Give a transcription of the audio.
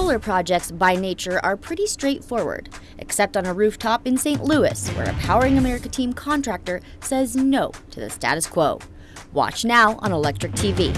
solar projects, by nature, are pretty straightforward, except on a rooftop in St. Louis, where a Powering America team contractor says no to the status quo. Watch now on Electric TV.